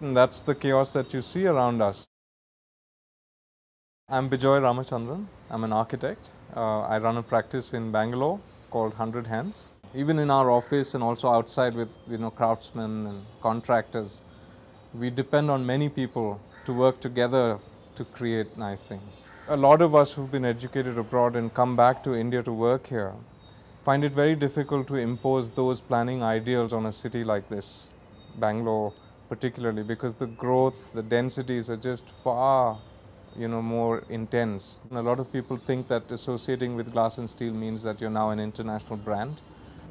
And that's the chaos that you see around us. I'm Bijoy Ramachandran. I'm an architect. Uh, I run a practice in Bangalore called 100 Hands. Even in our office and also outside with you know craftsmen and contractors, we depend on many people to work together to create nice things. A lot of us who've been educated abroad and come back to India to work here find it very difficult to impose those planning ideals on a city like this, Bangalore particularly, because the growth, the densities are just far you know, more intense. And a lot of people think that associating with glass and steel means that you're now an international brand.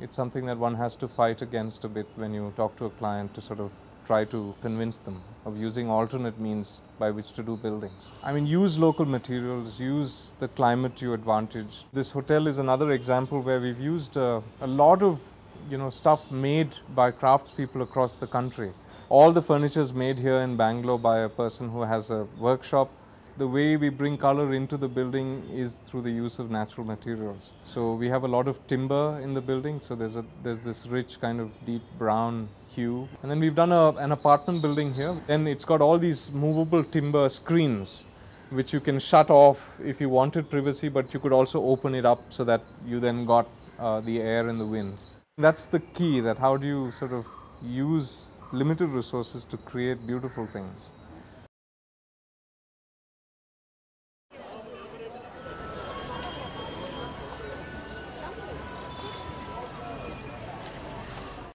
It's something that one has to fight against a bit when you talk to a client to sort of try to convince them of using alternate means by which to do buildings. I mean, use local materials, use the climate to your advantage. This hotel is another example where we've used uh, a lot of you know stuff made by craftspeople across the country. All the furniture is made here in Bangalore by a person who has a workshop the way we bring color into the building is through the use of natural materials. So we have a lot of timber in the building, so there's a there's this rich kind of deep brown hue. And then we've done a, an apartment building here, and it's got all these movable timber screens which you can shut off if you wanted privacy, but you could also open it up so that you then got uh, the air and the wind. That's the key that how do you sort of use limited resources to create beautiful things.